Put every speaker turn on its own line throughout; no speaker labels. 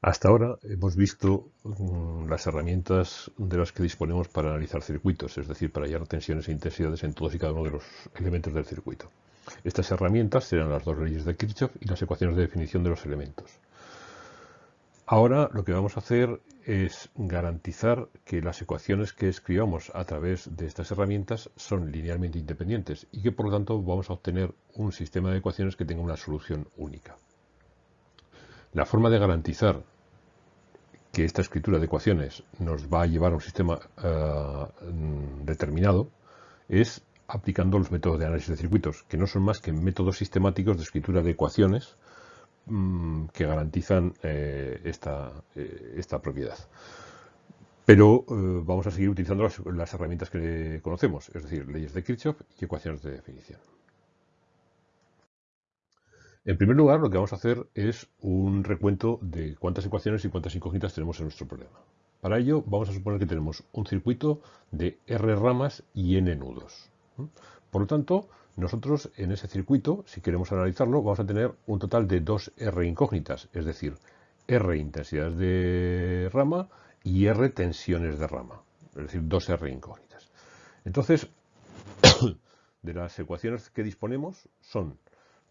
Hasta ahora hemos visto mm, las herramientas de las que disponemos para analizar circuitos, es decir, para hallar tensiones e intensidades en todos y cada uno de los elementos del circuito. Estas herramientas serán las dos leyes de Kirchhoff y las ecuaciones de definición de los elementos. Ahora lo que vamos a hacer es garantizar que las ecuaciones que escribamos a través de estas herramientas son linealmente independientes y que por lo tanto vamos a obtener un sistema de ecuaciones que tenga una solución única. La forma de garantizar que esta escritura de ecuaciones nos va a llevar a un sistema eh, determinado es aplicando los métodos de análisis de circuitos, que no son más que métodos sistemáticos de escritura de ecuaciones mm, que garantizan eh, esta, eh, esta, propiedad. Pero vamos a seguir utilizando las, las herramientas que conocemos, es decir, leyes de Kirchhoff y ecuaciones de definición. En primer lugar, lo que vamos a hacer es un recuento de cuántas ecuaciones y cuántas incógnitas tenemos en nuestro problema. Para ello, vamos a suponer que tenemos un circuito de R ramas y N nudos. Por lo tanto, nosotros en ese circuito, si queremos analizarlo, vamos a tener un total de dos R incógnitas, es decir, R intensidades de rama y R tensiones de rama, es decir, dos R incógnitas. Entonces, de las ecuaciones que disponemos son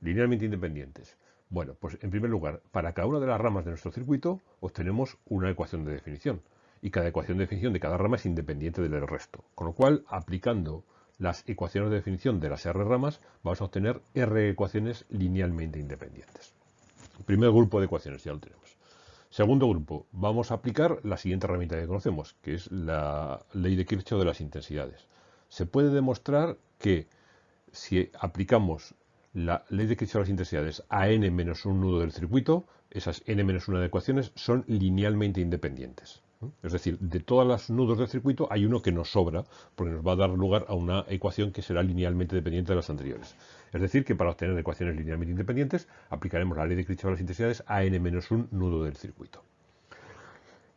linealmente independientes. Bueno, pues en primer lugar, para cada una de las ramas de nuestro circuito obtenemos una ecuación de definición. Y cada ecuación de definición de cada rama es independiente del resto. Con lo cual, aplicando las ecuaciones de definición de las R ramas, vamos a obtener R ecuaciones linealmente independientes. Primer grupo de ecuaciones, ya lo tenemos. Segundo grupo, vamos a aplicar la siguiente herramienta que conocemos, que es la ley de Kirchhoff de las intensidades. Se puede demostrar que si aplicamos la ley de Kirchhoff de las intensidades a n menos un nudo del circuito, esas n menos una ecuaciones son linealmente independientes. Es decir, de todos los nudos del circuito hay uno que nos sobra, porque nos va a dar lugar a una ecuación que será linealmente dependiente de las anteriores. Es decir, que para obtener ecuaciones linealmente independientes, aplicaremos la ley de Kirchhoff de las intensidades a n menos un nudo del circuito.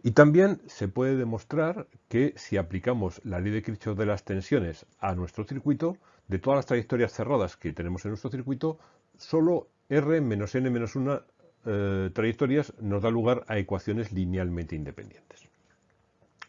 Y también se puede demostrar que si aplicamos la ley de Kirchhoff de las tensiones a nuestro circuito, de todas las trayectorias cerradas que tenemos en nuestro circuito, solo R menos N menos 1 eh, trayectorias nos da lugar a ecuaciones linealmente independientes.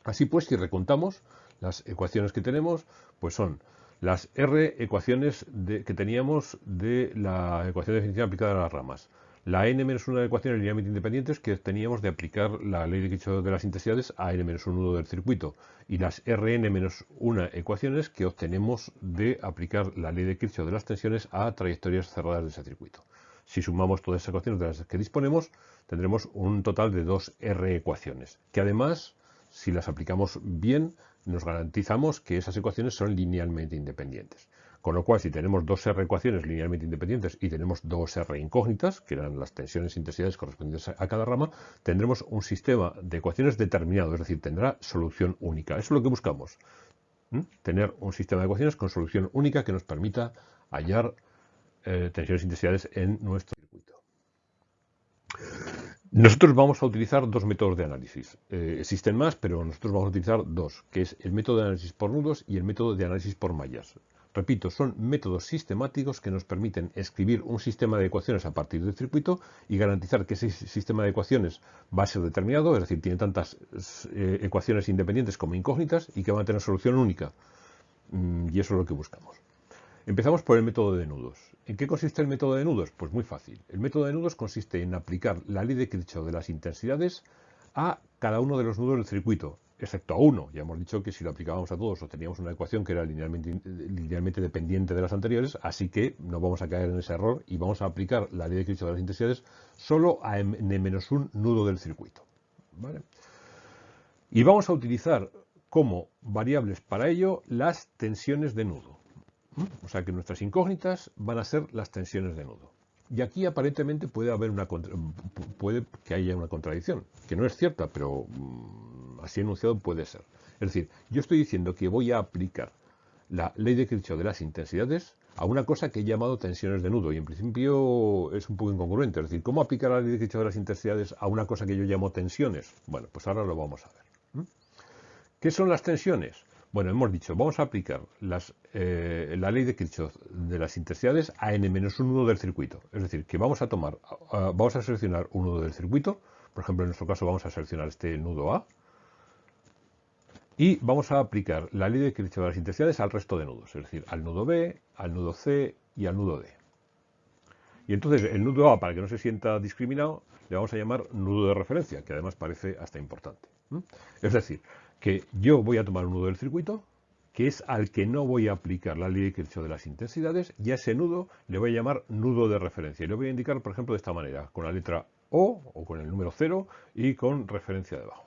Así pues, si recontamos las ecuaciones que tenemos, pues son las R ecuaciones que teníamos de la ecuación de definición aplicada a las ramas, la n-1 de ecuaciones linealmente independientes que teníamos de aplicar la ley de Kirchhoff de las intensidades a n-1 nudo del circuito y las rn-1 ecuaciones que obtenemos de aplicar la ley de Kirchhoff de las tensiones a trayectorias cerradas de ese circuito. Si sumamos todas esas ecuaciones de las que disponemos, tendremos un total de dos R ecuaciones, que además, si las aplicamos bien, nos garantizamos que esas ecuaciones son linealmente independientes. Con lo cual, si tenemos dos R ecuaciones linealmente independientes y tenemos dos R incógnitas, que eran las tensiones e intensidades correspondientes a cada rama, tendremos un sistema de ecuaciones determinado, es decir, tendrá solución única. Eso es lo que buscamos. Tener un sistema de ecuaciones con solución única que nos permita hallar eh, tensiones e intensidades en nuestro circuito. Nosotros vamos a utilizar dos métodos de análisis. Eh, existen más, pero nosotros vamos a utilizar dos, que es el método de análisis por nudos y el método de análisis por mallas. Repito, son métodos sistemáticos que nos permiten escribir un sistema de ecuaciones a partir del circuito y garantizar que ese sistema de ecuaciones va a ser determinado, es decir, tiene tantas eh, ecuaciones independientes como incógnitas y que van a tener solución única. Mm, y eso es lo que buscamos. Empezamos por el método de nudos. ¿En qué consiste el método de nudos? Pues muy fácil. El método de nudos consiste en aplicar la ley de Kirchhoff de las intensidades a cada uno de los nudos del circuito, excepto a uno. Ya hemos dicho que si lo aplicábamos a todos obteníamos una ecuación que era linealmente, dependiente de las anteriores, así que no vamos a caer en ese error y vamos a aplicar la ley de Kirchhoff de las intensidades solo a n-1 nudo del circuito. Y vamos a utilizar como variables para ello las tensiones de nudo. O sea que nuestras incógnitas van a ser las tensiones de nudo. Y aquí aparentemente puede haber una puede que haya una contradicción, que no es cierta, pero mm, así enunciado puede ser. Es decir, yo estoy diciendo que voy a aplicar la ley de Kirchhoff de las intensidades a una cosa que he llamado tensiones de nudo y en principio es un poco incongruente. Es decir, ¿cómo aplicar la ley de Kirchhoff de las intensidades a una cosa que yo llamo tensiones? Bueno, pues ahora lo vamos a ver. ¿Qué son las tensiones? Bueno, hemos dicho, vamos a aplicar eh, la ley de Kirchhoff de las intensidades a n-1 nudo del circuito. Es decir, que vamos a tomar, vamos a seleccionar un nudo del circuito, por ejemplo, en nuestro caso vamos a seleccionar este nudo A, y vamos a aplicar la ley de Kirchhoff de las intensidades al resto de nudos, es decir, al nudo B, al nudo C y al nudo D. Y entonces el nudo A, para que no se sienta discriminado, le vamos a llamar nudo de referencia, que además parece hasta importante. Es decir, que yo voy a tomar un nudo del circuito, que es al que no voy a aplicar la ley de Kirchhoff de las intensidades, y a ese nudo le voy a llamar nudo de referencia. Y lo voy a indicar, por ejemplo, de esta manera, con la letra O o con el número 0 y con referencia debajo.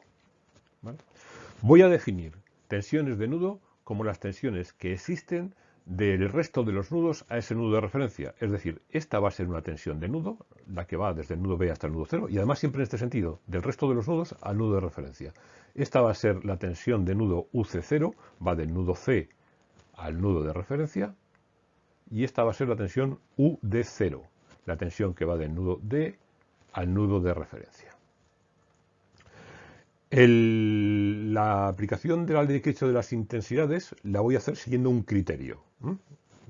Voy a definir tensiones de nudo como las tensiones que existen del resto de los nudos a ese nudo de referencia. Es decir, esta va a ser una tensión de nudo, la que va desde el nudo B hasta el nudo 0, y además siempre en este sentido, del resto de los nudos al nudo de referencia. Esta va a ser la tensión de nudo UC0, va del nudo C al nudo de referencia, y esta va a ser la tensión UD0, la tensión que va del nudo D al nudo de referencia. la aplicación de la ley de Kirchhoff de las intensidades la voy a hacer siguiendo un criterio.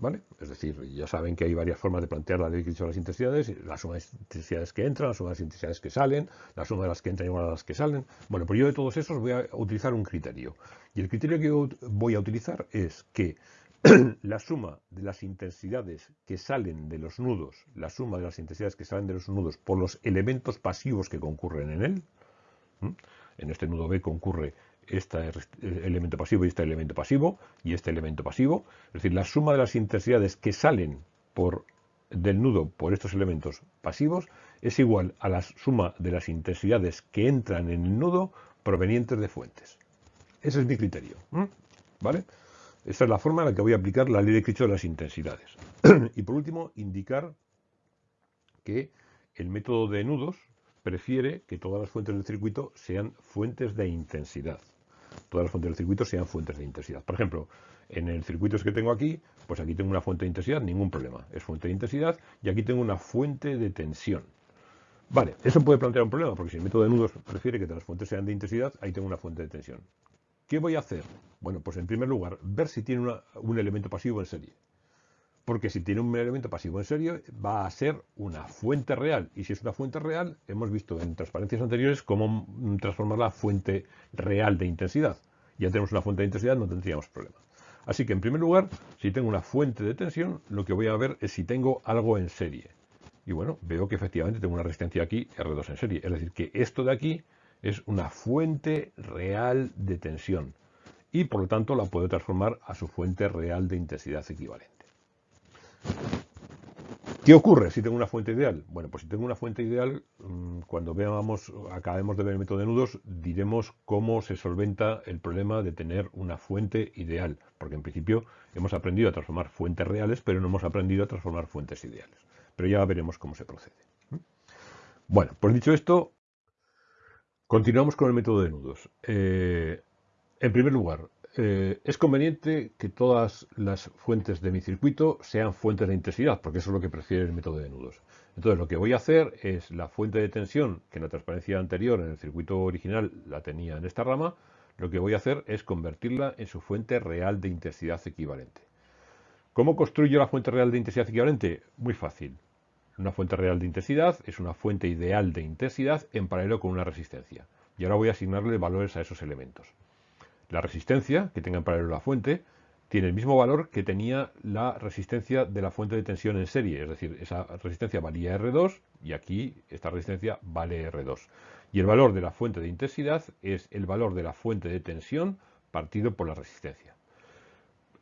¿Vale? Es decir, ya saben que hay varias formas de plantear la ley de las intensidades, la suma de intensidades que entran, la suma de las intensidades que salen, la suma de las que entran igual a las que salen. Bueno, pues yo de todos esos voy a utilizar un criterio. Y el criterio que voy a utilizar es que la suma de las intensidades que salen de los nudos, la suma de las intensidades que salen de los nudos por los elementos pasivos que concurren en él, en este nudo B concurre este elemento pasivo y este elemento pasivo y este elemento pasivo. Es decir, la suma de las intensidades que salen por, del nudo por estos elementos pasivos es igual a la suma de las intensidades que entran en el nudo provenientes de fuentes. Ese es mi criterio. ¿Vale? Esta es la forma en la que voy a aplicar la ley de Kirchhoff de las intensidades. y por último, indicar que el método de nudos prefiere que todas las fuentes del circuito sean fuentes de intensidad todas las fuentes del circuito sean fuentes de intensidad. Por ejemplo, en el circuito que tengo aquí, pues aquí tengo una fuente de intensidad, ningún problema, es fuente de intensidad, y aquí tengo una fuente de tensión. Vale, eso puede plantear un problema, porque si el método de nudos prefiere que las fuentes sean de intensidad, ahí tengo una fuente de tensión. ¿Qué voy a hacer? Bueno, pues en primer lugar, ver si tiene un elemento pasivo en serie. Porque si tiene un elemento pasivo en serie, va a ser una fuente real. Y si es una fuente real, hemos visto en transparencias anteriores cómo transformarla a fuente real de intensidad. Ya tenemos una fuente de intensidad, no tendríamos problema. Así que en primer lugar, si tengo una fuente de tensión, lo que voy a ver es si tengo algo en serie. Y bueno, veo que efectivamente tengo una resistencia aquí R2 en serie. Es decir, que esto de aquí es una fuente real de tensión. Y por lo tanto la puedo transformar a su fuente real de intensidad equivalente. ¿Qué ocurre si tengo una fuente ideal? Bueno, pues si tengo una fuente ideal, mm, cuando veamos, acabemos de ver el método de nudos, diremos cómo se solventa el problema de tener una fuente ideal. Porque en principio hemos aprendido a transformar fuentes reales, pero no hemos aprendido a transformar fuentes ideales. Pero ya veremos cómo se procede. Bueno, pues dicho esto, continuamos con el método de nudos. Eh, en primer lugar, eh, es conveniente que todas las fuentes de mi circuito sean fuentes de intensidad, porque eso es lo que prefiere el método de nudos. Entonces lo que voy a hacer es la fuente de tensión, que en la transparencia anterior en el circuito original la tenía en esta rama, lo que voy a hacer es convertirla en su fuente real de intensidad equivalente. ¿Cómo construyo la fuente real de intensidad equivalente? Muy fácil. Una fuente real de intensidad es una fuente ideal de intensidad en paralelo con una resistencia. Y ahora voy a asignarle valores a esos elementos. La resistencia que tenga en paralelo la fuente tiene el mismo valor que tenía la resistencia de la fuente de tensión en serie, es decir, esa resistencia valía R2 y aquí esta resistencia vale R2. Y el valor de la fuente de intensidad es el valor de la fuente de tensión partido por la resistencia.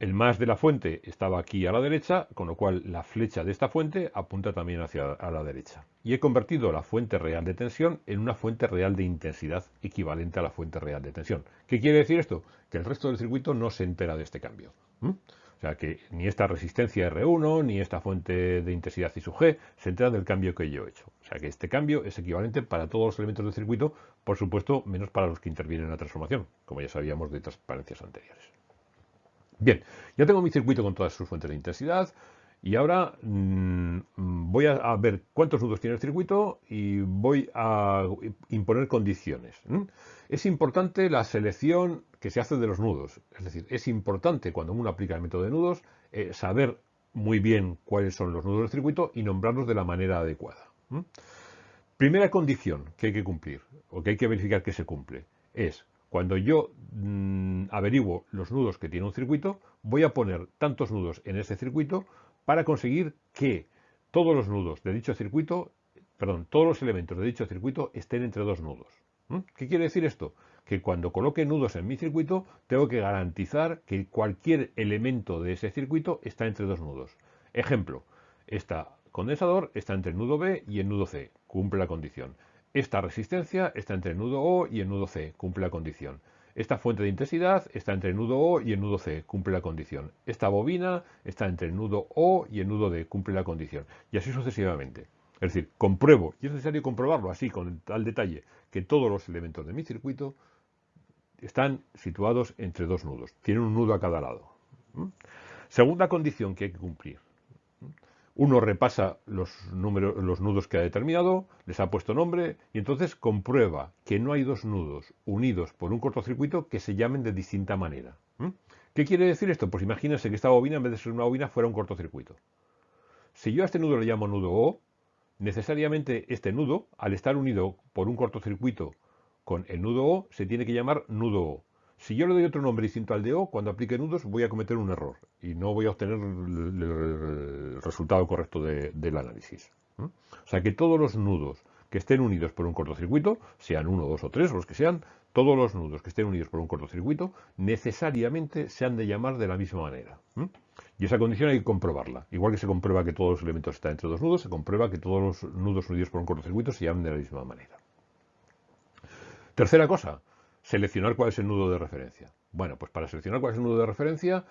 El más de la fuente estaba aquí a la derecha, con lo cual la flecha de esta fuente apunta también hacia a la derecha. Y he convertido la fuente real de tensión en una fuente real de intensidad equivalente a la fuente real de tensión. ¿Qué quiere decir esto? Que el resto del circuito no se entera de este cambio. O sea que ni esta resistencia R1 ni esta fuente de intensidad I sub G se entera del cambio que yo he hecho. O sea que este cambio es equivalente para todos los elementos del circuito, por supuesto, menos para los que intervienen en la transformación, como ya sabíamos de transparencias anteriores. Bien, ya tengo mi circuito con todas sus fuentes de intensidad Y ahora mm, voy a, ver cuántos nudos tiene el circuito y voy a imponer condiciones. Es importante la selección que se hace de los nudos. Es decir, es importante cuando uno aplica el método de nudos eh, saber muy bien cuáles son los nudos del circuito y nombrarlos de la manera adecuada. Primera condición que hay que cumplir, o que hay que verificar que se cumple, es cuando yo mm, averiguo los nudos que tiene un circuito, voy a poner tantos nudos en ese circuito para conseguir que todos los nudos de dicho circuito, perdón, todos los elementos de dicho circuito estén entre dos nudos. ¿Qué quiere decir esto? Que cuando coloque nudos en mi circuito, tengo que garantizar que cualquier elemento de ese circuito está entre dos nudos. Ejemplo, este condensador está entre el nudo B y el nudo C, cumple la condición. Esta resistencia está entre el nudo O y el nudo C, cumple la condición. Esta fuente de intensidad está entre el nudo O y el nudo C, cumple la condición. Esta bobina está entre el nudo O y el nudo D, cumple la condición. Y así sucesivamente. Es decir, compruebo, y es necesario comprobarlo así, con tal detalle, que todos los elementos de mi circuito están situados entre dos nudos. Tienen un nudo a cada lado. ¿Mm? Segunda condición que hay que cumplir. Uno repasa los, números, los nudos que ha determinado, les ha puesto nombre y entonces comprueba que no hay dos nudos unidos por un cortocircuito que se llamen de distinta manera. ¿Qué quiere decir esto? Pues imagínense que esta bobina, en vez de ser una bobina, fuera un cortocircuito. Si yo a este nudo le llamo nudo O, necesariamente este nudo, al estar unido por un cortocircuito con el nudo O, se tiene que llamar nudo O. Si yo le doy otro nombre distinto al de O, cuando aplique nudos voy a cometer un error y no voy a obtener el resultado correcto del análisis. O sea que todos los nudos que estén unidos por un cortocircuito, sean uno, dos o tres, los que sean, todos los nudos que estén unidos por un cortocircuito necesariamente se han de llamar de la misma manera. Y esa condición hay que comprobarla. Igual que se comprueba que todos los elementos están entre dos nudos, se comprueba que todos los nudos unidos por un cortocircuito se llaman de la misma manera. Tercera cosa, seleccionar cuál es el nudo de referencia. Bueno, pues para seleccionar cuál es el nudo de referencia,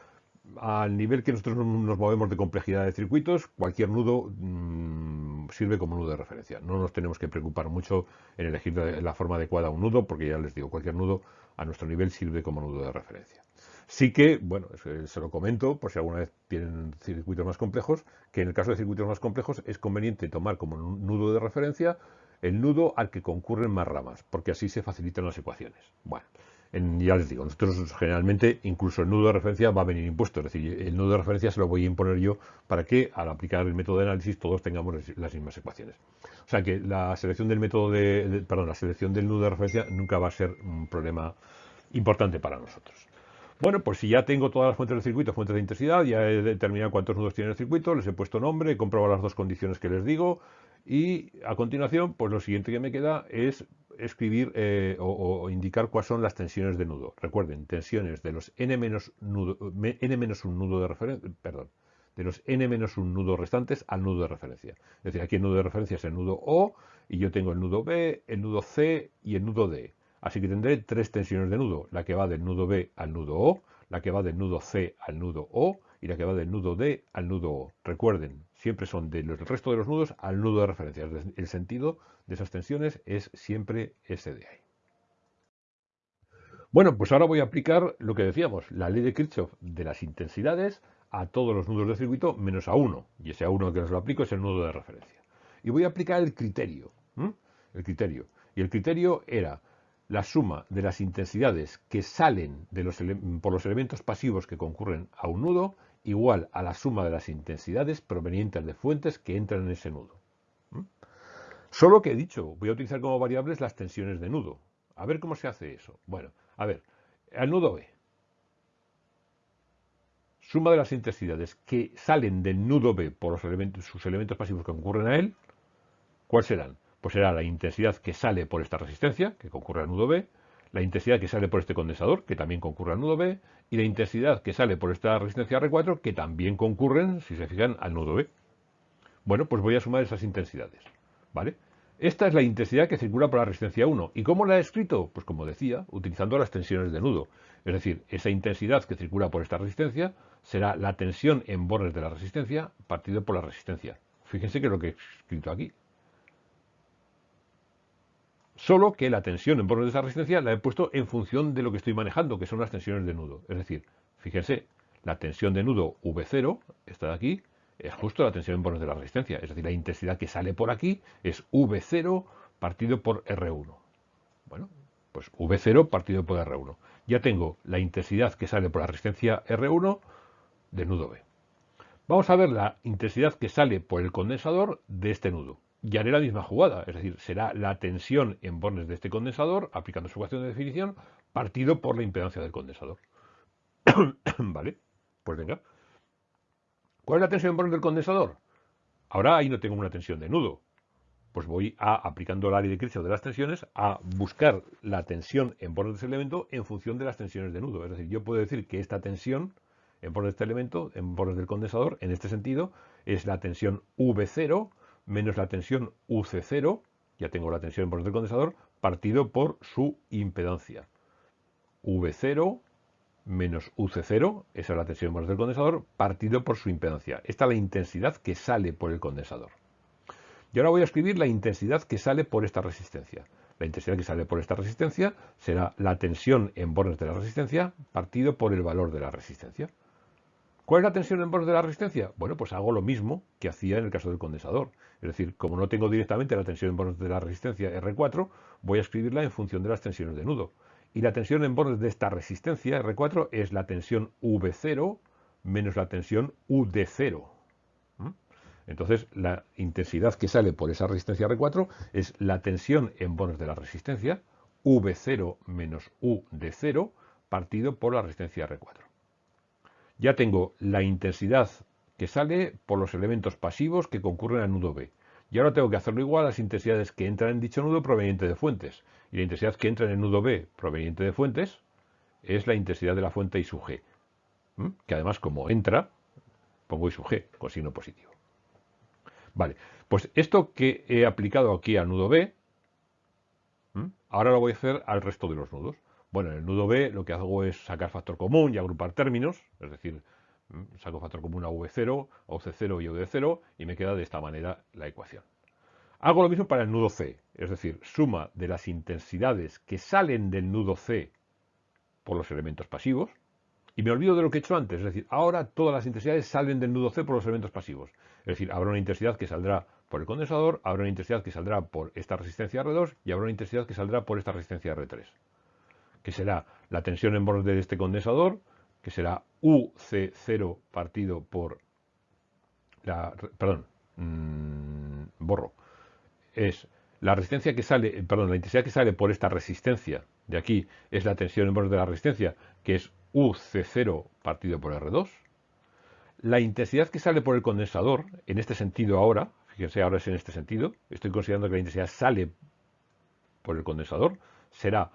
al nivel que nosotros nos movemos de complejidad de circuitos, cualquier nudo mm, sirve como nudo de referencia. No nos tenemos que preocupar mucho en elegir la forma adecuada a un nudo, porque ya les digo, cualquier nudo a nuestro nivel sirve como nudo de referencia. Sí que, bueno, se lo comento, por si alguna vez tienen circuitos más complejos, que en el caso de circuitos más complejos es conveniente tomar como nudo de referencia el nudo al que concurren más ramas, porque así se facilitan las ecuaciones. Bueno, ya les digo, nosotros generalmente incluso el nudo de referencia va a venir impuesto, es decir, el nudo de referencia se lo voy a imponer yo para que al aplicar el método de análisis todos tengamos las mismas ecuaciones. O sea que la selección del método de, perdón, la selección del nudo de referencia nunca va a ser un problema importante para nosotros. Bueno, pues si ya tengo todas las fuentes del circuito, fuentes de intensidad, ya he determinado cuántos nudos tiene el circuito, les he puesto nombre, he comprobado las dos condiciones que les digo, y a continuación, pues lo siguiente que me queda es escribir eh, o, indicar cuáles son las tensiones de nudo. Recuerden, tensiones de los n menos, n menos un nudo de referencia, perdón, de los n menos un nudo restantes al nudo de referencia. Es decir, aquí el nudo de referencia es el nudo O y yo tengo el nudo B, el nudo C y el nudo D. Así que tendré tres tensiones de nudo, la que va del nudo B al nudo O, la que va del nudo C al nudo O y la que va del nudo D al nudo O. Recuerden, siempre son del resto de los nudos al nudo de referencia. El sentido de esas tensiones es siempre ese de ahí. Bueno, pues ahora voy a aplicar lo que decíamos, la ley de Kirchhoff de las intensidades a todos los nudos del circuito menos a uno. Y ese a uno que os lo aplico es el nudo de referencia. Y voy a aplicar el criterio. El criterio. Y el criterio era la suma de las intensidades que salen de los por los elementos pasivos que concurren a un nudo igual a la suma de las intensidades provenientes de fuentes que entran en ese nudo. ¿Mm? Solo que he dicho, voy a utilizar como variables las tensiones de nudo. A ver cómo se hace eso. Bueno, a ver, al nudo B. Suma de las intensidades que salen del nudo B por los elementos, sus elementos pasivos que concurren a él, ¿cuáles serán? Pues será la intensidad que sale por esta resistencia, que concurre al nudo B, la intensidad que sale por este condensador, que también concurre al nudo B, y la intensidad que sale por esta resistencia R4, que también concurren, si se fijan, al nudo B. Bueno, pues voy a sumar esas intensidades. ¿Vale? Esta es la intensidad que circula por la resistencia 1. ¿Y cómo la he escrito? Pues como decía, utilizando las tensiones de nudo. Es decir, esa intensidad que circula por esta resistencia será la tensión en bornes de la resistencia partido por la resistencia. Fíjense que es lo que he escrito aquí. Solo que la tensión en bornes de esa resistencia la he puesto en función de lo que estoy manejando, que son las tensiones de nudo. Es decir, fíjense, la tensión de nudo V0, esta de aquí, es justo la tensión en bornes de la resistencia. Es decir, la intensidad que sale por aquí es V0 partido por R1. Bueno, pues V0 partido por R1. Ya tengo la intensidad que sale por la resistencia R1 del nudo B. Vamos a ver la intensidad que sale por el condensador de este nudo. Y haré la misma jugada, es decir, será la tensión en bornes de este condensador, aplicando su ecuación de definición, partido por la impedancia del condensador. ¿Vale? Pues venga. ¿Cuál es la tensión en bornes del condensador? Ahora ahí no tengo una tensión de nudo, pues voy a, aplicando la ley de Kirchhoff de las tensiones, a buscar la tensión en bornes de ese elemento en función de las tensiones de nudo. Es decir, yo puedo decir que esta tensión en bornes de este elemento, en bornes del condensador, en este sentido, es la tensión V0 menos la tensión UC0, ya tengo la tensión en bornes del condensador, partido por su impedancia. V0 menos UC0, esa es la tensión en bornes del condensador, partido por su impedancia. Esta es la intensidad que sale por el condensador. Y ahora voy a escribir la intensidad que sale por esta resistencia. La intensidad que sale por esta resistencia será la tensión en bornes de la resistencia partido por el valor de la resistencia. ¿Cuál es la tensión en bornes de la resistencia? Bueno, pues hago lo mismo que hacía en el caso del condensador. Es decir, como no tengo directamente la tensión en bornes de la resistencia R4, voy a escribirla en función de las tensiones de nudo. Y la tensión en bornes de esta resistencia R4 es la tensión V0 menos la tensión UD0. Entonces, la intensidad que sale por esa resistencia R4 es la tensión en bornes de la resistencia, V0 menos U de 0, partido por la resistencia R4. Ya tengo la intensidad que sale por los elementos pasivos que concurren al nudo B. Y ahora tengo que hacerlo igual a las intensidades que entran en dicho nudo proveniente de fuentes. Y la intensidad que entra en el nudo B proveniente de fuentes es la intensidad de la fuente I sub G. Que además, como entra, pongo I sub G con signo positivo. Vale, pues esto que he aplicado aquí al nudo B, ahora lo voy a hacer al resto de los nudos. Bueno, en el nudo B lo que hago es sacar factor común y agrupar términos, es decir, saco factor común a V0, a UC0 y a UD0 y me queda de esta manera la ecuación. Hago lo mismo para el nudo C, es decir, suma de las intensidades que salen del nudo C por los elementos pasivos, y me olvido de lo que he hecho antes, es decir, ahora todas las intensidades salen del nudo C por los elementos pasivos. Es decir, habrá una intensidad que saldrá por el condensador, habrá una intensidad que saldrá por esta resistencia R2 y habrá una intensidad que saldrá por esta resistencia R3. Que será la tensión en borde de este condensador, que será UC0 partido por la... Perdón, mmm, borro. Es la resistencia que sale, perdón, la intensidad que sale por esta resistencia de aquí es la tensión en borde de la resistencia, que es UC0 partido por R2. La intensidad que sale por el condensador, en este sentido ahora, fíjense, ahora es en este sentido, estoy considerando que la intensidad sale por el condensador, será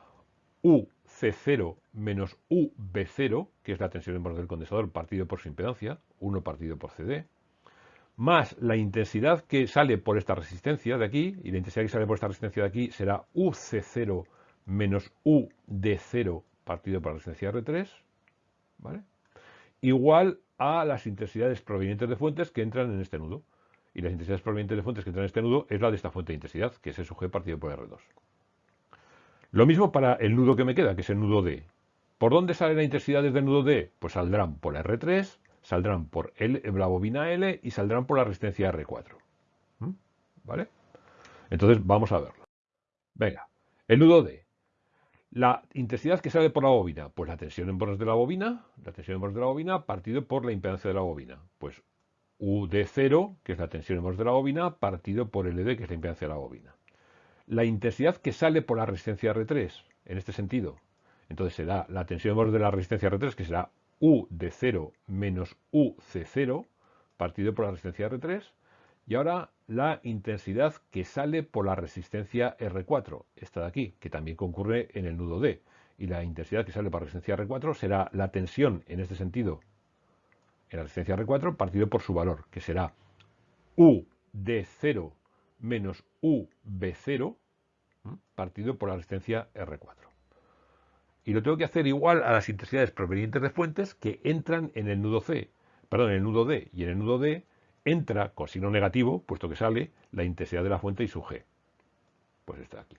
UC0 menos UB0, que es la tensión en del condensador partido por su impedancia, 1 partido por CD, más la intensidad que sale por esta resistencia de aquí, y la intensidad que sale por esta resistencia de aquí será UC0 menos UD0 partido por la resistencia R3, ¿vale? Igual a las intensidades provenientes de fuentes que entran en este nudo. Y las intensidades provenientes de fuentes que entran en este nudo es la de esta fuente de intensidad, que es el G partido por R2. Lo mismo para el nudo que me queda, que es el nudo D. ¿Por dónde salen las intensidades del nudo D? Pues saldrán por R3, saldrán por la bobina L y saldrán por la resistencia R4. ¿Mm? ¿Vale? Entonces vamos a verlo. Venga, el nudo D. La intensidad que sale por la bobina, pues la tensión en bornes de la bobina, la tensión en bornes de la bobina partido por la impedancia de la bobina. Pues UD0, que es la tensión en bornes de la bobina, partido por LD, que es la impedancia de la bobina. La intensidad que sale por la resistencia R3, en este sentido, entonces será la tensión de la resistencia R3, que será UD0 menos UC0, partido por la resistencia R3, y ahora la intensidad que sale por la resistencia R4, esta de aquí, que también concurre en el nudo D. Y la intensidad que sale por la resistencia R4 será la tensión, en este sentido, en la resistencia R4, partido por su valor, que será U de 0 menos UB0, partido por la resistencia R4. Y lo tengo que hacer igual a las intensidades provenientes de fuentes que entran en el nudo C, perdón, en el nudo D. Y en el nudo D entra con signo negativo, puesto que sale la intensidad de la fuente y su G. Pues está aquí.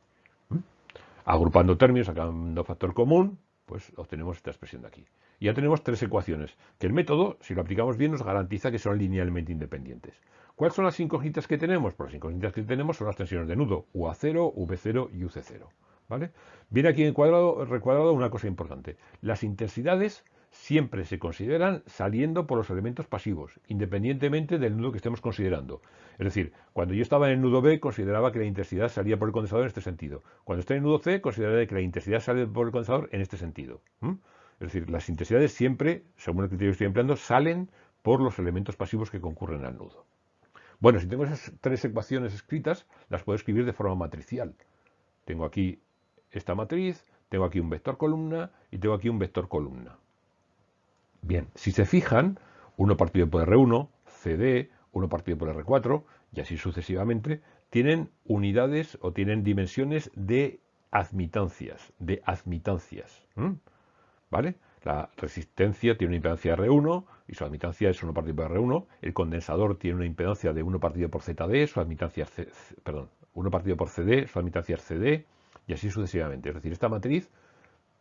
Agrupando términos, sacando factor común, pues obtenemos esta expresión de aquí. Y ya tenemos tres ecuaciones, que el método, si lo aplicamos bien, nos garantiza que son linealmente independientes. ¿Cuáles son las incógnitas que tenemos? Pues las incógnitas que tenemos son las tensiones de nudo, UA0, V0 y UC0. ¿vale? Viene aquí en cuadrado, recuadrado una cosa importante. Las intensidades siempre se consideran saliendo por los elementos pasivos, independientemente del nudo que estemos considerando. Es decir, cuando yo estaba en el nudo B, consideraba que la intensidad salía por el condensador en este sentido. Cuando estoy en el nudo C, consideraré que la intensidad sale por el condensador en este sentido. Es decir, las intensidades siempre, según el criterio que estoy empleando, salen por los elementos pasivos que concurren al nudo. Bueno, si tengo esas tres ecuaciones escritas, las puedo escribir de forma matricial. Tengo aquí esta matriz, tengo aquí un vector columna y tengo aquí un vector columna. Bien, si se fijan, 1 partido por R1, CD, 1 partido por R4 y así sucesivamente, tienen unidades o tienen dimensiones de admitancias, de admitancias. ¿Vale? La resistencia tiene una impedancia R1 y su admitancia es 1 partido por R1. El condensador tiene una impedancia de 1 partido por ZD, su admitancia es, perdón, 1 partido por CD, su admitancia es CD y así sucesivamente. Es decir, esta matriz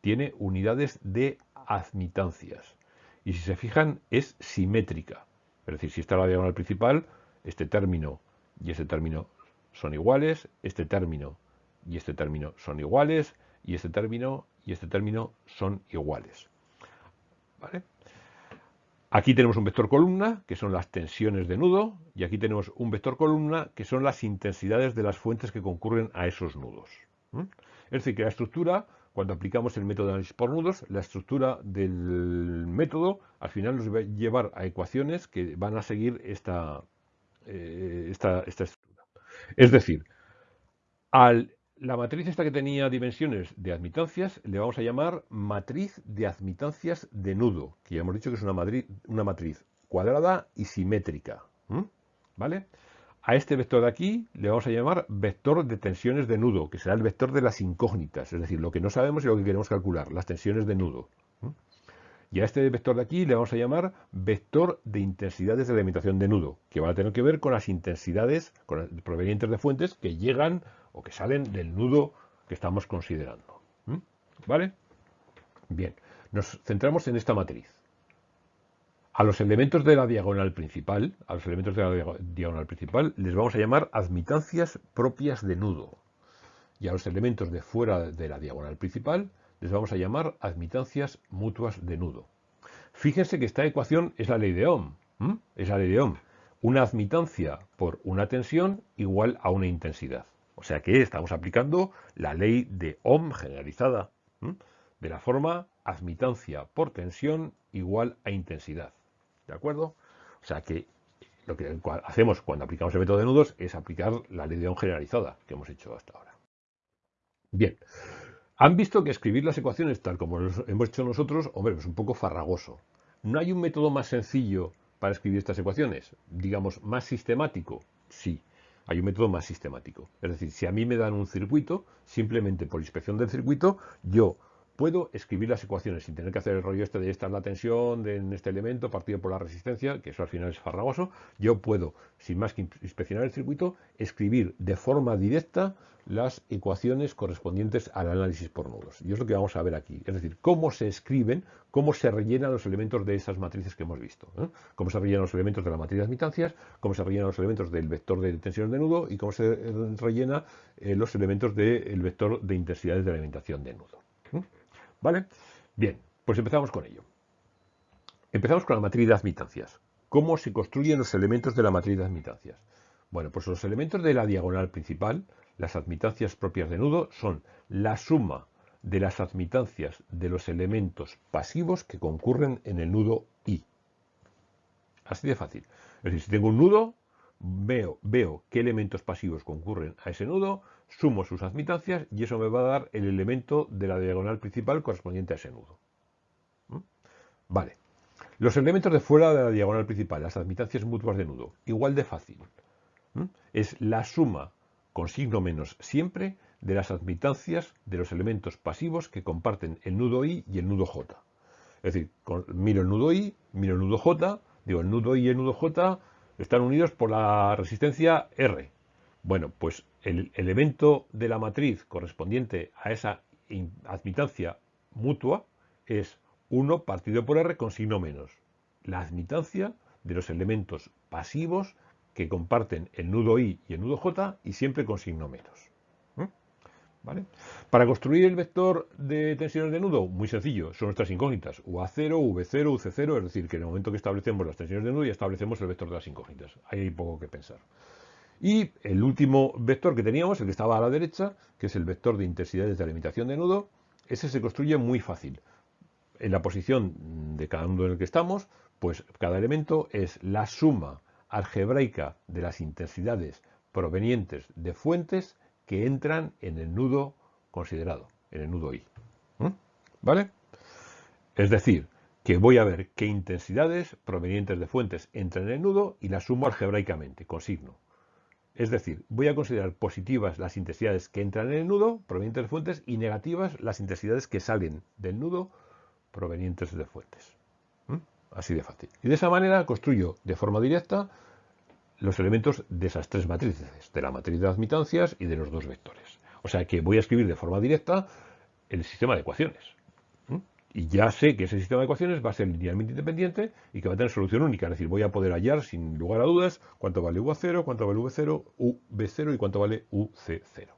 tiene unidades de admitancias y si se fijan es simétrica. Es decir, si está la diagonal principal, este término y este término son iguales, este término y este término son iguales, y este término y este término son iguales. Aquí tenemos un vector columna, que son las tensiones de nudo, y aquí tenemos un vector columna, que son las intensidades de las fuentes que concurren a esos nudos. Es decir, que la estructura cuando aplicamos el método de análisis por nudos, la estructura del método al final nos va a llevar a ecuaciones que van a seguir esta, eh, esta, estructura. Es decir, a la matriz esta que tenía dimensiones de admitancias le vamos a llamar matriz de admitancias de nudo, que ya hemos dicho que es una matriz, cuadrada y simétrica. ¿Vale? A este vector de aquí le vamos a llamar vector de tensiones de nudo, que será el vector de las incógnitas, es decir, lo que no sabemos y lo que queremos calcular, las tensiones de nudo. Y a este vector de aquí le vamos a llamar vector de intensidades de alimentación de nudo, que va a tener que ver con las intensidades provenientes de fuentes que llegan o que salen del nudo que estamos considerando. ¿Vale? Bien, nos centramos en esta matriz. A los elementos de la diagonal principal, a los elementos de la diagonal principal, les vamos a llamar admitancias propias de nudo. Y a los elementos de fuera de la diagonal principal, les vamos a llamar admitancias mutuas de nudo. Fíjense que esta ecuación es la ley de Ohm. Es la ley de Ohm. Una admitancia por una tensión igual a una intensidad. O sea que estamos aplicando la ley de Ohm generalizada. De la forma admitancia por tensión igual a intensidad. ¿De acuerdo? O sea que lo que hacemos cuando aplicamos el método de nudos es aplicar la ley de Ohm generalizada que hemos hecho hasta ahora. Bien, han visto que escribir las ecuaciones tal como lo hemos hecho nosotros, hombre, es un poco farragoso. ¿No hay un método más sencillo para escribir estas ecuaciones? Digamos, más sistemático. Sí, hay un método más sistemático. Es decir, si a mí me dan un circuito, simplemente por inspección del circuito, yo puedo escribir las ecuaciones sin tener que hacer el rollo este de esta es la tensión de, en este elemento partido por la resistencia, que eso al final es farragoso. Yo puedo, sin más que inspeccionar el circuito, escribir de forma directa las ecuaciones correspondientes al análisis por nodos. Y es lo que vamos a ver aquí. Es decir, cómo se escriben, cómo se rellenan los elementos de esas matrices que hemos visto. ¿eh? Cómo se rellenan los elementos de la matriz de admitancias, cómo se rellenan los elementos del vector de tensiones de nudo y cómo se rellena eh, los elementos del vector de intensidades de alimentación de nudo. ¿Vale? Bien, pues empezamos con ello. Empezamos con la matriz de admitancias. ¿Cómo se construyen los elementos de la matriz de admitancias? Bueno, pues los elementos de la diagonal principal, las admitancias propias de nudo, son la suma de las admitancias de los elementos pasivos que concurren en el nudo I. Así de fácil. Es decir, si tengo un nudo, veo, veo qué elementos pasivos concurren a ese nudo, sumo sus admitancias y eso me va a dar el elemento de la diagonal principal correspondiente a ese nudo. ¿Mm? Vale. Los elementos de fuera de la diagonal principal, las admitancias mutuas de nudo, igual de fácil. ¿Mm? Es la suma con signo menos siempre de las admitancias de los elementos pasivos que comparten el nudo I y el nudo J. Es decir, miro el nudo I, miro el nudo J, digo el nudo I y el nudo J están unidos por la resistencia R. Bueno, pues el elemento de la matriz correspondiente a esa admitancia mutua, es 1 partido por R con signo menos. La admitancia de los elementos pasivos que comparten el nudo I y el nudo J y siempre con signo menos. ¿Vale? Para construir el vector de tensiones de nudo, muy sencillo, son nuestras incógnitas, UA0, V0, UC0, es decir, que en el momento que establecemos las tensiones de nudo ya establecemos el vector de las incógnitas. Ahí hay poco que pensar. Y el último vector que teníamos, el que estaba a la derecha, que es el vector de intensidades de alimentación de nudo, ese se construye muy fácil. En la posición de cada nudo en el que estamos, pues cada elemento es la suma algebraica de las intensidades provenientes de fuentes que entran en el nudo considerado, en el nudo I. ¿Vale? Es decir, que voy a ver qué intensidades provenientes de fuentes entran en el nudo y las sumo algebraicamente, con signo. Es decir, voy a considerar positivas las intensidades que entran en el nudo provenientes de fuentes y negativas las intensidades que salen del nudo provenientes de fuentes. ¿Mm? Así de fácil. Y de esa manera construyo de forma directa los elementos de esas tres matrices, de la matriz de admitancias y de los dos vectores. O sea que voy a escribir de forma directa el sistema de ecuaciones. Y ya sé que ese sistema de ecuaciones va a ser linealmente independiente y que va a tener solución única. Es decir, voy a poder hallar sin lugar a dudas cuánto vale UA0, cuánto vale V0, UB0 y cuánto vale UC0.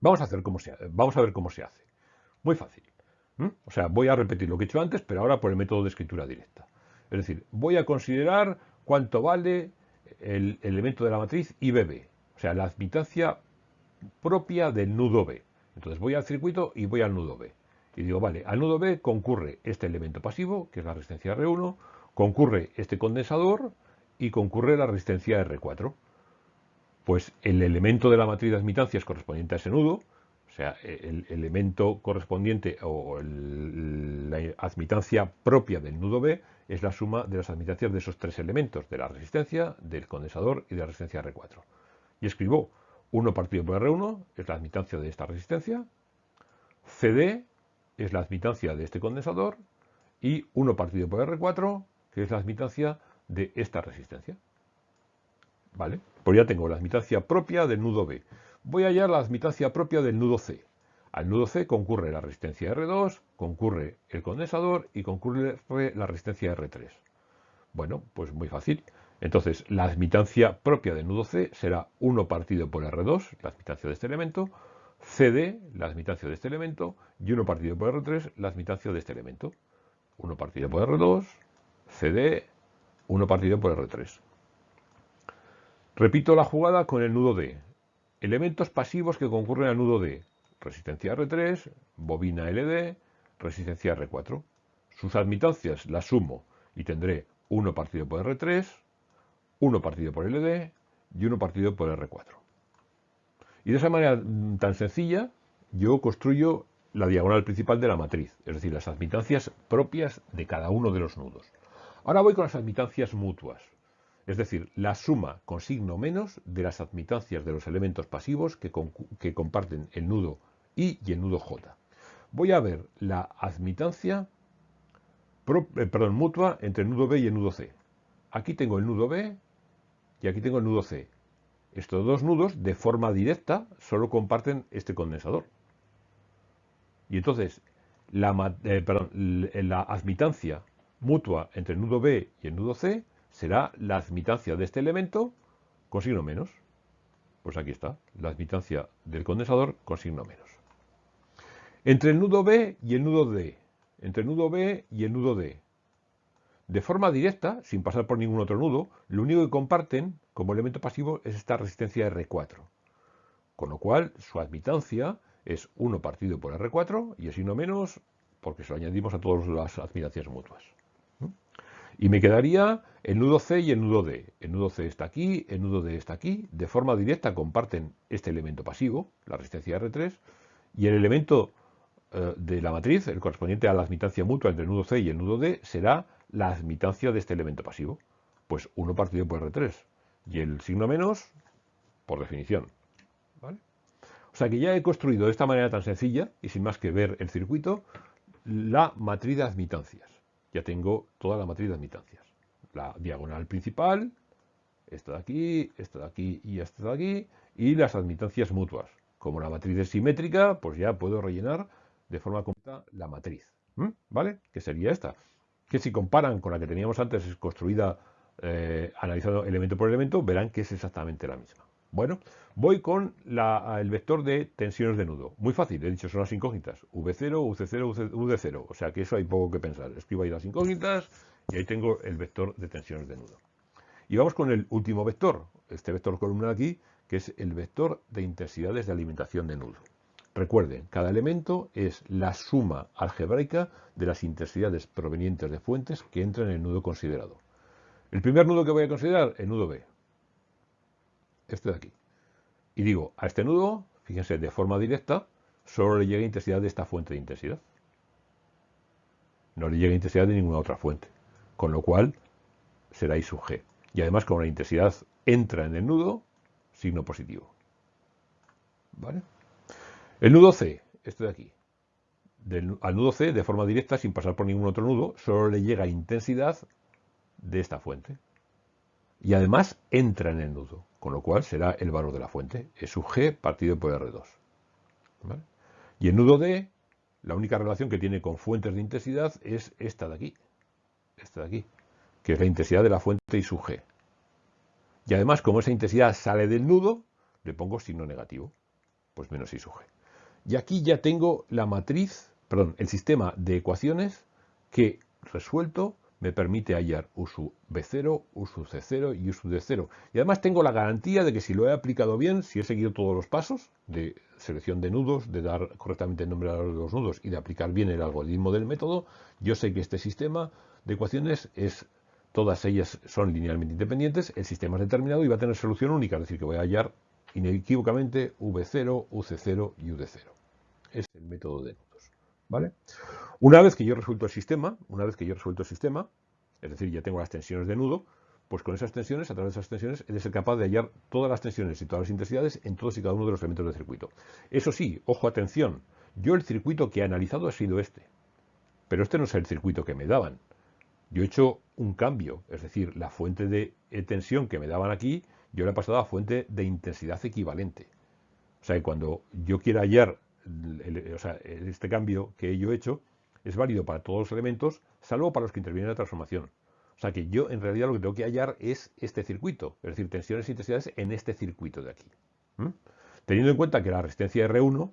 Vamos a, hacer cómo se, vamos a ver cómo se hace. Muy fácil. O sea, voy a repetir lo que he hecho antes, pero ahora por el método de escritura directa. Es decir, voy a considerar cuánto vale el elemento de la matriz IBB, o sea, la admitancia propia del nudo B. Entonces voy al circuito y voy al nudo B. Y digo, vale, al nudo B concurre este elemento pasivo, que es la resistencia R1, concurre este condensador y concurre la resistencia R4. Pues el elemento de la matriz de admitancias correspondiente a ese nudo, o sea, el elemento correspondiente o la admitancia propia del nudo B es la suma de las admitancias de esos tres elementos, de la resistencia, del condensador y de la resistencia R4. Y escribo 1 partido por R1 es la admitancia de esta resistencia, CD es la admitancia de este condensador y 1 partido por R4 que es la admitancia de esta resistencia. ¿Vale? Pues ya tengo la admitancia propia del nudo B. Voy a hallar la admitancia propia del nudo C. Al nudo C concurre la resistencia R2, concurre el condensador y concurre la resistencia R3. Bueno, pues muy fácil. Entonces, la admitancia propia del nudo C será 1 partido por R2, la admitancia de este elemento, CD, la admitancia de este elemento, y 1 partido por R3, la admitancia de este elemento. 1 partido por R2, CD, 1 partido por R3. Repito la jugada con el nudo D. Elementos pasivos que concurren al nudo D resistencia R3, bobina LD, resistencia R4. Sus admitancias las sumo y tendré 1 partido por R3, 1 partido por LD y 1 partido por R4. Y de esa manera mm, tan sencilla yo construyo la diagonal principal de la matriz, es decir, las admitancias propias de cada uno de los nudos. Ahora voy con las admitancias mutuas, es decir, la suma con signo menos de las admitancias de los elementos pasivos que, que comparten el nudo y el nudo J. Voy a ver la admitancia eh, perdón, mutua entre el nudo B y el nudo C. Aquí tengo el nudo B y aquí tengo el nudo C. Estos dos nudos, de forma directa, solo comparten este condensador. Y entonces, la, eh, la admitancia mutua entre el nudo B y el nudo C será la admitancia de este elemento con signo menos. Pues aquí está, la admitancia del condensador con signo menos. Entre el nudo B y el nudo D. Entre el nudo B y el nudo D. De forma directa, sin pasar por ningún otro nudo, lo único que comparten como elemento pasivo es esta resistencia R4. Con lo cual, su admitancia es 1 partido por R4 y el signo menos porque se lo añadimos a todas las admitancias mutuas. Y me quedaría el nudo C y el nudo D. El nudo C está aquí, el nudo D está aquí. De forma directa comparten este elemento pasivo, la resistencia R3, y el elemento eh, de la matriz, el correspondiente a la admitancia mutua entre el nudo C y el nudo D, será la admitancia de este elemento pasivo. Pues 1 partido por R3. Y el signo menos, por definición. O sea que ya he construido de esta manera tan sencilla, y sin más que ver el circuito, la matriz de admitancias. Ya tengo toda la matriz de admitancias. La diagonal principal, esta de aquí, esta de aquí y esta de aquí, y las admitancias mutuas. Como la matriz es simétrica, pues ya puedo rellenar de forma completa la matriz, ¿vale? Que sería esta, que si comparan con la que teníamos antes construida eh, analizando elemento por elemento, verán que es exactamente la misma. Bueno, voy con el vector de tensiones de nudo. Muy fácil, he dicho, son las incógnitas. V0, UC0, UD0. O sea que eso hay poco que pensar. Escribo ahí las incógnitas y ahí tengo el vector de tensiones de nudo. Y vamos con el último vector, este vector columna aquí, que es el vector de intensidades de alimentación de nudo. Recuerden, cada elemento es la suma algebraica de las intensidades provenientes de fuentes que entran en el nudo considerado. El primer nudo que voy a considerar, el nudo B. Este de aquí. Y digo, a este nudo, fíjense, de forma directa, solo le llega intensidad de esta fuente de intensidad. No le llega intensidad de ninguna otra fuente. Con lo cual, será I sub G. Y además, como la intensidad entra en el nudo, signo positivo. ¿Vale? El nudo C, este de aquí. al nudo C, de forma directa, sin pasar por ningún otro nudo, solo le llega intensidad de esta fuente. Y además entra en el nudo, con lo cual será el valor de la fuente, E sub G partido por R2. Y el nudo D, la única relación que tiene con fuentes de intensidad es esta de aquí, esta de aquí, que es la intensidad de la fuente I sub G. Y además, como esa intensidad sale del nudo, le pongo signo negativo, pues menos I sub G. Y aquí ya tengo la matriz, perdón, el sistema de ecuaciones que resuelto me permite hallar U sub B0, U sub C0 y U sub D0. Y además tengo la garantía de que si lo he aplicado bien, si he seguido todos los pasos de selección de nudos, de dar correctamente el nombre a los nudos y de aplicar bien el algoritmo del método, yo sé que este sistema de ecuaciones es todas ellas son linealmente independientes, el sistema es determinado y va a tener solución única, es decir, que voy a hallar inequívocamente V0, UC0 y UD0. Es el método de nudos. ¿Vale? Una vez que yo resuelto el sistema, una vez que yo resuelto el sistema, es decir, ya tengo las tensiones de nudo, pues con esas tensiones, a través de esas tensiones, he de ser capaz de hallar todas las tensiones y todas las intensidades en todos y cada uno de los elementos del circuito. Eso sí, ojo, atención, yo el circuito que he analizado ha sido este, pero este no es el circuito que me daban. Yo he hecho un cambio, es decir, la fuente de tensión que me daban aquí, yo la he pasado a fuente de intensidad equivalente. O sea, que cuando yo quiera hallar este cambio que yo he hecho, es válido para todos los elementos, salvo para los que intervienen en la transformación. O sea que yo en realidad lo que tengo que hallar es este circuito, es decir, tensiones e intensidades en este circuito de aquí. Teniendo en cuenta que la resistencia R1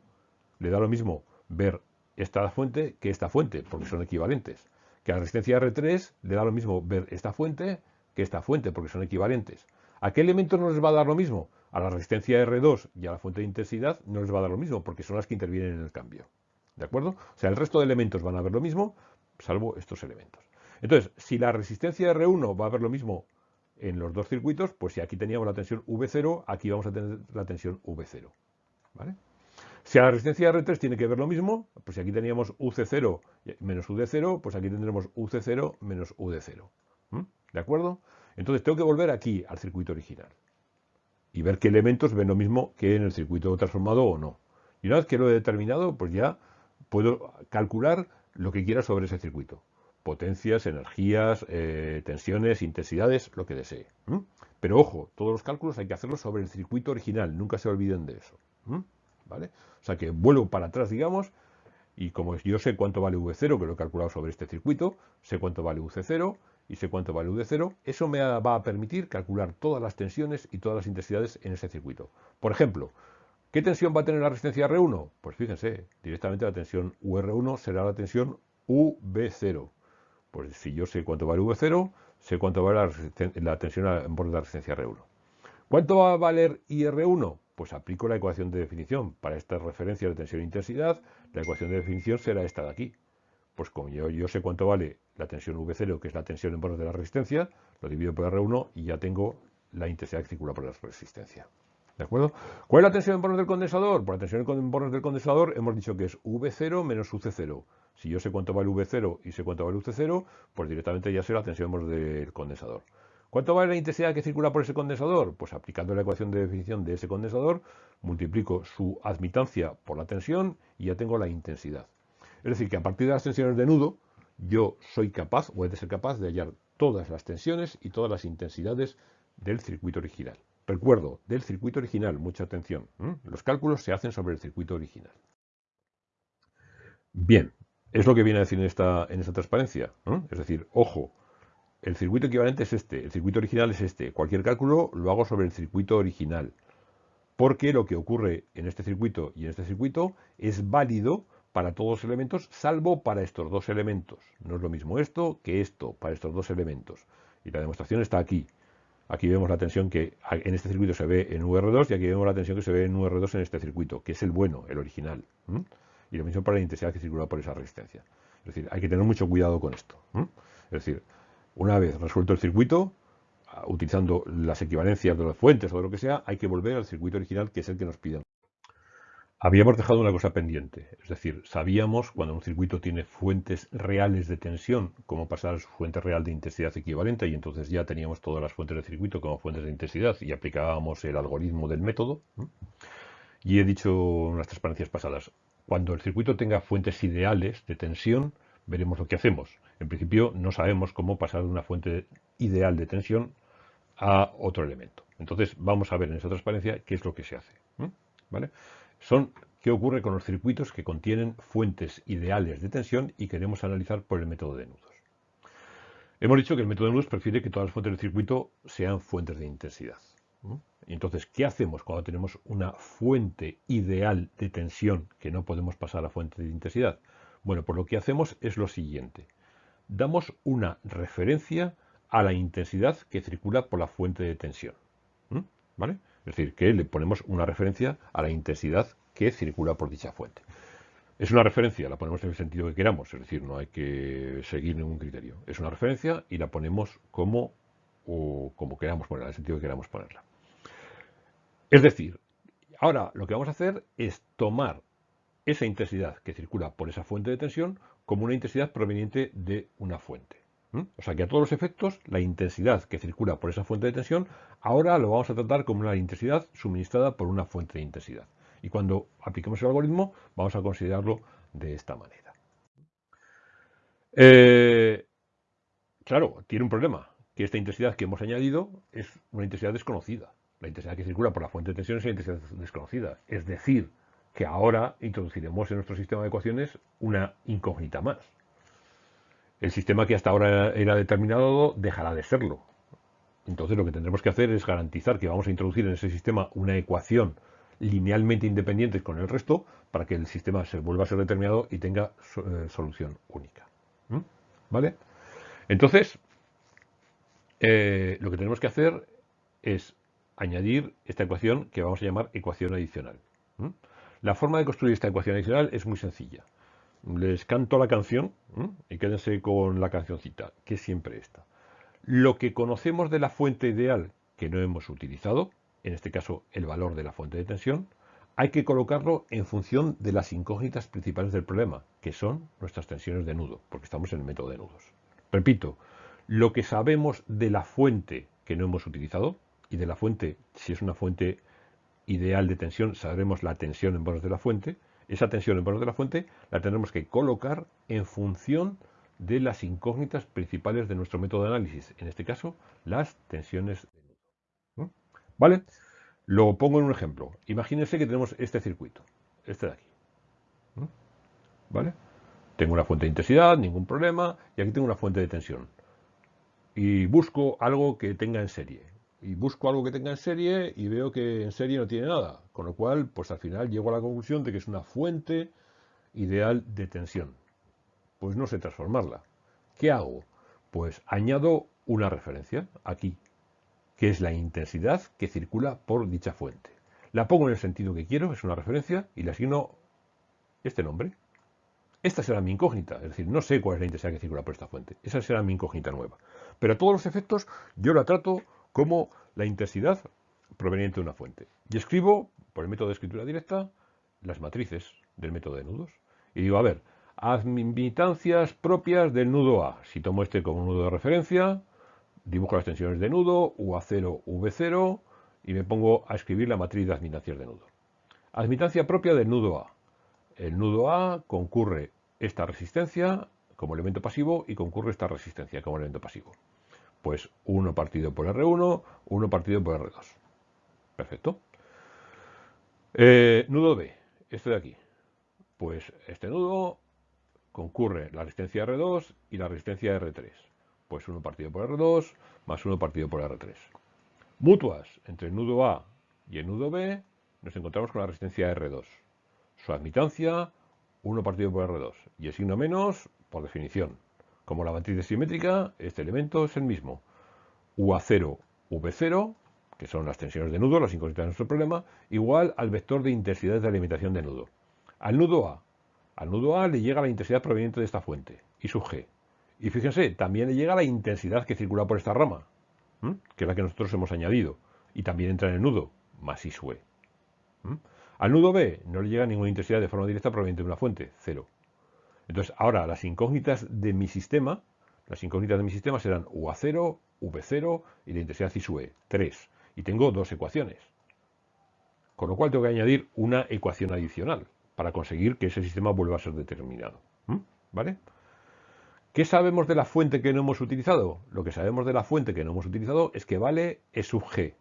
le da lo mismo ver esta fuente que esta fuente, porque son equivalentes. Que la resistencia R3 le da lo mismo ver esta fuente que esta fuente, porque son equivalentes. ¿A qué elementos no les va a dar lo mismo? A la resistencia R2 y a la fuente de intensidad no les va a dar lo mismo, porque son las que intervienen en el cambio. ¿De acuerdo? O sea, el resto de elementos van a ver lo mismo, salvo estos elementos. Entonces, si la resistencia R1 va a ver lo mismo en los dos circuitos, pues si aquí teníamos la tensión V0, aquí vamos a tener la tensión V0. ¿Vale? Si a la resistencia R3 tiene que ver lo mismo, pues si aquí teníamos UC0 menos UD0, pues aquí tendremos UC0 menos UD0. ¿De acuerdo? Entonces tengo que volver aquí al circuito original y ver qué elementos ven lo mismo que en el circuito transformado o no. Y una vez que lo he determinado, pues ya puedo calcular lo que quiera sobre ese circuito. Potencias, energías, eh, tensiones, intensidades, lo que desee. Pero ojo, todos los cálculos hay que hacerlos sobre el circuito original, nunca se olviden de eso. ¿Vale? O sea que vuelvo para atrás, digamos, y como yo sé cuánto vale V0, que lo he calculado sobre este circuito, sé cuánto vale UC0 y sé cuánto vale UD0, eso me va a permitir calcular todas las tensiones y todas las intensidades en ese circuito. Por ejemplo, ¿Qué tensión va a tener la resistencia R1? Pues fíjense, directamente la tensión UR1 será la tensión UB0. Pues si yo sé cuánto vale V0, sé cuánto vale la, tensión en borde de la resistencia R1. ¿Cuánto va a valer IR1? Pues aplico la ecuación de definición. Para estas referencias de tensión e intensidad, la ecuación de definición será esta de aquí. Pues como yo, sé cuánto vale la tensión V0, que es la tensión en borde de la resistencia, lo divido por R1 y ya tengo la intensidad que circula por la resistencia. ¿De acuerdo? ¿Cuál es la tensión en bornes del condensador? Por la tensión en bornes del condensador hemos dicho que es V0 menos UC0. Si yo sé cuánto vale V0 y sé cuánto vale UC0, pues directamente ya sé la tensión en bornes del condensador. ¿Cuánto vale la intensidad que circula por ese condensador? Pues aplicando la ecuación de definición de ese condensador, multiplico su admitancia por la tensión y ya tengo la intensidad. Es decir, que a partir de las tensiones de nudo, yo soy capaz, o he de ser capaz, de hallar todas las tensiones y todas las intensidades del circuito original. Recuerdo, del circuito original, mucha atención. Los cálculos se hacen sobre el circuito original. Bien, es lo que viene a decir en esta, en esta transparencia. Es decir, ojo, el circuito equivalente es este, el circuito original es este. Cualquier cálculo lo hago sobre el circuito original. Porque lo que ocurre en este circuito y en este circuito es válido para todos los elementos, salvo para estos dos elementos. No es lo mismo esto que esto para estos dos elementos. Y la demostración está aquí. Aquí vemos la tensión que en este circuito se ve en UR2 y aquí vemos la tensión que se ve en UR2 en este circuito, que es el bueno, el original. Y lo mismo para la intensidad que circula por esa resistencia. Es decir, hay que tener mucho cuidado con esto. Es decir, una vez resuelto el circuito, utilizando las equivalencias de las fuentes o de lo que sea, hay que volver al circuito original que es el que nos piden. Habíamos dejado una cosa pendiente, es decir, sabíamos cuando un circuito tiene fuentes reales de tensión, cómo pasar a su fuente real de intensidad equivalente, y entonces ya teníamos todas las fuentes del circuito como fuentes de intensidad y aplicábamos el algoritmo del método. Y he dicho en unas transparencias pasadas, cuando el circuito tenga fuentes ideales de tensión, veremos lo que hacemos. En principio no sabemos cómo pasar de una fuente ideal de tensión a otro elemento. Entonces vamos a ver en esta transparencia qué es lo que se hace. ¿Vale? Son qué ocurre con los circuitos que contienen fuentes ideales de tensión y queremos analizar por el método de nudos. Hemos dicho que el método de nudos prefiere que todas las fuentes del circuito sean fuentes de intensidad. Entonces, ¿qué hacemos cuando tenemos una fuente ideal de tensión que no podemos pasar a fuente de intensidad? Bueno, pues lo que hacemos es lo siguiente. Damos una referencia a la intensidad que circula por la fuente de tensión. ¿Vale? Es decir, que le ponemos una referencia a la intensidad que circula por dicha fuente. Es una referencia, la ponemos en el sentido que queramos, es decir, no hay que seguir ningún criterio. Es una referencia y la ponemos como, o como queramos ponerla, en el sentido que queramos ponerla. Es decir, ahora lo que vamos a hacer es tomar esa intensidad que circula por esa fuente de tensión como una intensidad proveniente de una fuente. O sea que a todos los efectos, la intensidad que circula por esa fuente de tensión, ahora lo vamos a tratar como una intensidad suministrada por una fuente de intensidad. Y cuando apliquemos el algoritmo, vamos a considerarlo de esta manera. Eh, claro, tiene un problema, que esta intensidad que hemos añadido es una intensidad desconocida. La intensidad que circula por la fuente de tensión es una intensidad desconocida. Es decir, que ahora introduciremos en nuestro sistema de ecuaciones una incógnita más el sistema que hasta ahora era determinado dejará de serlo. Entonces lo que tendremos que hacer es garantizar que vamos a introducir en ese sistema una ecuación linealmente independiente con el resto para que el sistema se vuelva a ser determinado y tenga eh, solución única. ¿Mm? ¿Vale? Entonces, eh, lo que tenemos que hacer es añadir esta ecuación que vamos a llamar ecuación adicional. ¿Mm? La forma de construir esta ecuación adicional es muy sencilla les canto la canción y quédense con la cancioncita, que siempre esta. Lo que conocemos de la fuente ideal que no hemos utilizado, en este caso el valor de la fuente de tensión, hay que colocarlo en función de las incógnitas principales del problema, que son nuestras tensiones de nudo, porque estamos en el método de nudos. Repito, lo que sabemos de la fuente que no hemos utilizado, y de la fuente, si es una fuente ideal de tensión, sabremos la tensión en bordes de la fuente, esa tensión en valor de la fuente la tendremos que colocar en función de las incógnitas principales de nuestro método de análisis, en este caso, las tensiones de. ¿Vale? Lo pongo en un ejemplo. Imagínense que tenemos este circuito, este de aquí. ¿Vale? Tengo una fuente de intensidad, ningún problema, y aquí tengo una fuente de tensión. Y busco algo que tenga en serie y busco algo que tenga en serie y veo que en serie no tiene nada. Con lo cual, pues al final llego a la conclusión de que es una fuente ideal de tensión. Pues no sé transformarla. ¿Qué hago? Pues añado una referencia aquí, que es la intensidad que circula por dicha fuente. La pongo en el sentido que quiero, es una referencia, y le asigno este nombre. Esta será mi incógnita, es decir, no sé cuál es la intensidad que circula por esta fuente. Esa será mi incógnita nueva. Pero a todos los efectos yo la trato como la intensidad proveniente de una fuente. Y escribo, por el método de escritura directa, las matrices del método de nudos. Y digo, a ver, admitancias propias del nudo A. Si tomo este como nudo de referencia, dibujo las tensiones de nudo, UA0, V0, y me pongo a escribir la matriz de admitancias de nudo. Admitancia propia del nudo A. El nudo A concurre esta resistencia como elemento pasivo y concurre esta resistencia como elemento pasivo. Pues 1 partido por R1, 1 partido por R2. Perfecto. Eh, nudo B, este de aquí. Pues este nudo concurre la resistencia R2 y la resistencia R3. Pues 1 partido por R2 más 1 partido por R3. Mutuas entre el nudo A y el nudo B, nos encontramos con la resistencia R2. Su admitancia, 1 partido por R2. Y el signo menos, por definición. Como la matriz simétrica, este elemento es el mismo. UA0, V0, que son las tensiones de nudo, las incógnitas de nuestro problema, igual al vector de intensidad de alimentación de nudo. Al nudo A, al nudo A le llega la intensidad proveniente de esta fuente, I sub G. Y fíjense, también le llega la intensidad que circula por esta rama, que es la que nosotros hemos añadido. Y también entra en el nudo, más I sub E. Al nudo B no le llega ninguna intensidad de forma directa proveniente de una fuente, cero. Entonces, ahora las incógnitas de mi sistema, las incógnitas de mi sistema serán UA0, V0 y la intensidad I sub E, 3. Y tengo dos ecuaciones. Con lo cual tengo que añadir una ecuación adicional para conseguir que ese sistema vuelva a ser determinado. ¿Vale? ¿Qué sabemos de la fuente que no hemos utilizado? Lo que sabemos de la fuente que no hemos utilizado es que vale E sub g.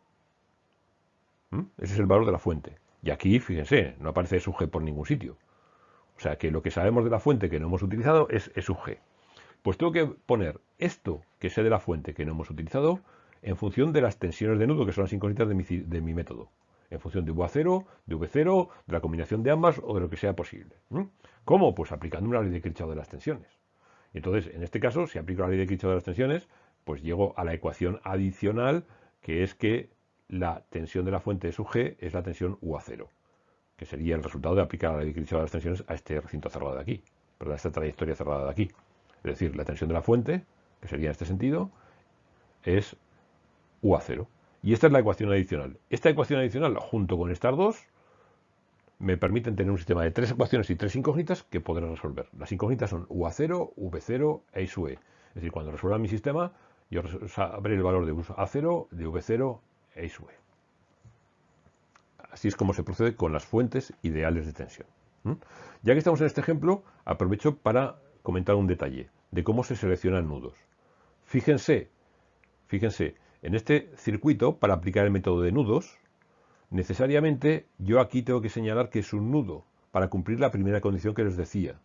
Ese es el valor de la fuente. Y aquí, fíjense, no aparece E sub g por ningún sitio. O sea que lo que sabemos de la fuente que no hemos utilizado es E sub g. Pues tengo que poner esto que sé de la fuente que no hemos utilizado en función de las tensiones de nudo, que son las incógnitas de mi, de mi método en función de UA0, de V0, de la combinación de ambas o de lo que sea posible. ¿Cómo? Pues aplicando una ley de Kirchhoff de las tensiones. Entonces, en este caso, si aplico la ley de Kirchhoff de las tensiones, pues llego a la ecuación adicional, que es que la tensión de la fuente de sub G es la tensión UA0, que sería el resultado de aplicar la ley de las tensiones a este recinto cerrado de aquí, a esta trayectoria cerrada de aquí. Es decir, la tensión de la fuente, que sería en este sentido, es UA0. Y esta es la ecuación adicional. Esta ecuación adicional, junto con estas dos, me permiten tener un sistema de tres ecuaciones y tres incógnitas que podré resolver. Las incógnitas son UA0, V0 e I sub E. Es decir, cuando resuelva mi sistema, yo sabré el valor de A0, de V0 e I sub E. Así es como se procede con las fuentes ideales de tensión. Ya que estamos en este ejemplo, aprovecho para comentar un detalle de cómo se seleccionan nudos. Fíjense, fíjense, en este circuito, para aplicar el método de nudos, necesariamente yo aquí tengo que señalar que es un nudo para cumplir la primera condición que les decía.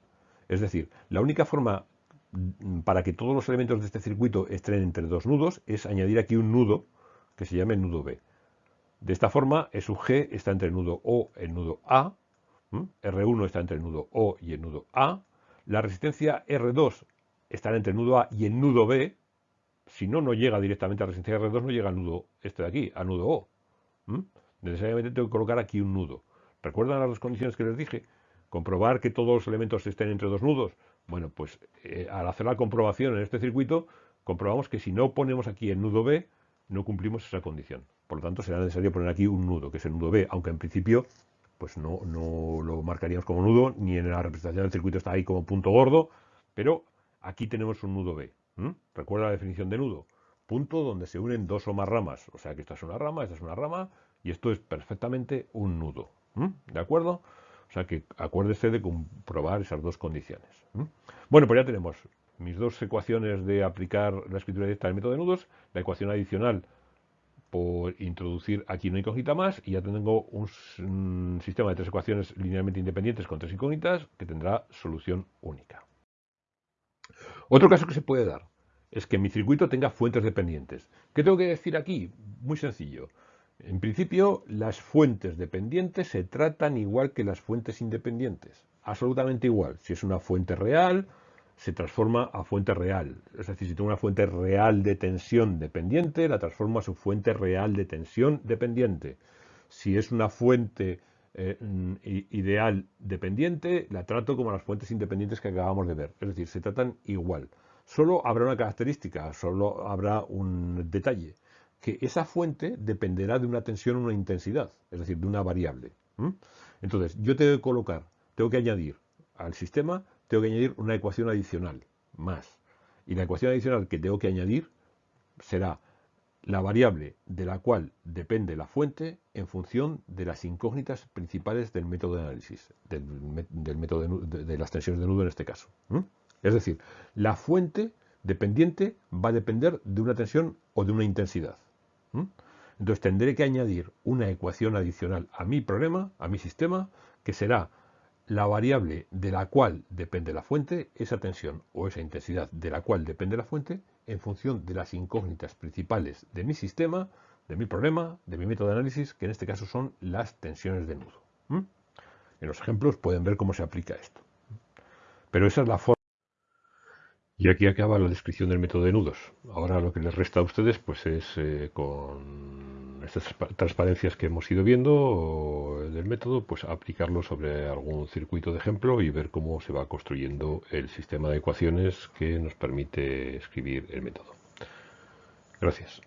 Es decir, la única forma mm, para que todos los elementos de este circuito estén entre dos nudos es añadir aquí un nudo que se llame nudo B. De esta forma, E sub G está entre el nudo O y el nudo A, R1 está entre el nudo O y el nudo A, la resistencia R2 está entre el nudo A y el nudo B, si no, no llega directamente a resistencia R2, no llega al nudo este de aquí, al nudo O. Necesariamente tengo que colocar aquí un nudo. ¿Recuerdan las dos condiciones que les dije? Comprobar que todos los elementos estén entre dos nudos. Bueno, pues eh, al hacer la comprobación en este circuito, comprobamos que si no ponemos aquí el nudo B, no cumplimos esa condición. Por lo tanto, será necesario poner aquí un nudo, que es el nudo B, aunque en principio pues no, no lo marcaríamos como nudo, ni en la representación del circuito está ahí como punto gordo, pero aquí tenemos un nudo B. Recuerda la definición de nudo. Punto donde se unen dos o más ramas. O sea que esta es una rama, esta es una rama y esto es perfectamente un nudo. ¿De acuerdo? O sea que acuérdese de comprobar esas dos condiciones. Bueno, pues ya tenemos mis dos ecuaciones de aplicar la escritura directa del método de nudos, la ecuación adicional por introducir aquí una incógnita más y ya tengo un, un sistema de tres ecuaciones linealmente independientes con tres incógnitas que tendrá solución única. Otro caso que se puede dar es que mi circuito tenga fuentes dependientes. ¿Qué tengo que decir aquí? Muy sencillo. En principio, las fuentes dependientes se tratan igual que las fuentes independientes. Absolutamente igual. Si es una fuente real, se transforma a fuente real. Es decir, si tengo una fuente real de tensión dependiente, la transformo a su fuente real de tensión dependiente. Si es una fuente eh, mm, ideal dependiente, la trato como las fuentes independientes que acabamos de ver. Es decir, se tratan igual. Solo habrá una característica, solo habrá un detalle, que esa fuente dependerá de una tensión o una intensidad, es decir, de una variable. Entonces, yo tengo que colocar, tengo que añadir al sistema, tengo que añadir una ecuación adicional, más. Y la ecuación adicional que tengo que añadir será la variable de la cual depende la fuente en función de las incógnitas principales del método de análisis, del, método de, las tensiones de nudo en este caso. Es decir, la fuente dependiente va a depender de una tensión o de una intensidad. Entonces tendré que añadir una ecuación adicional a mi problema, a mi sistema, que será la variable de la cual depende la fuente, esa tensión o esa intensidad de la cual depende la fuente, en función de las incógnitas principales de mi sistema, de mi problema, de mi método de análisis, que en este caso son las tensiones de nudo. En los ejemplos pueden ver cómo se aplica esto. Pero esa es la forma. Y aquí acaba la descripción del método de nudos. Ahora lo que les resta a ustedes pues es eh, con estas transparencias que hemos ido viendo del método, pues aplicarlo sobre algún circuito de ejemplo y ver cómo se va construyendo el sistema de ecuaciones que nos permite escribir el método. Gracias.